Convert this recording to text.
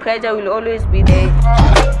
pressure will always be there